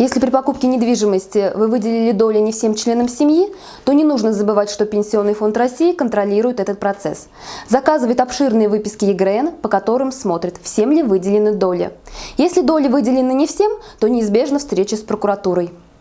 Если при покупке недвижимости вы выделили доли не всем членам семьи, то не нужно забывать, что Пенсионный фонд России контролирует этот процесс. Заказывает обширные выписки ЕГРН, по которым смотрит, всем ли выделены доли. Если доли выделены не всем, то неизбежна встреча с прокуратурой.